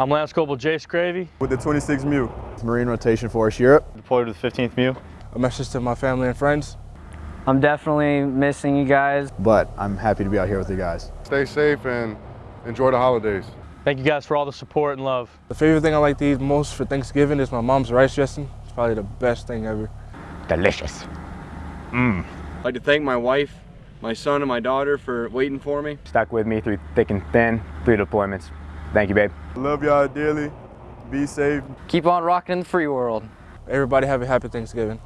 I'm Lance Corporal Jace Gravy. With the 26th MEU. Marine Rotation Force Europe. Deployed with the 15th MEU. A message to my family and friends. I'm definitely missing you guys. But I'm happy to be out here with you guys. Stay safe and enjoy the holidays. Thank you guys for all the support and love. The favorite thing I like to eat most for Thanksgiving is my mom's rice dressing. It's probably the best thing ever. Delicious. Mmm. I'd like to thank my wife, my son, and my daughter for waiting for me. Stuck with me through thick and thin, three deployments. Thank you, babe. Love y'all dearly. Be safe. Keep on rocking in the free world. Everybody have a happy Thanksgiving.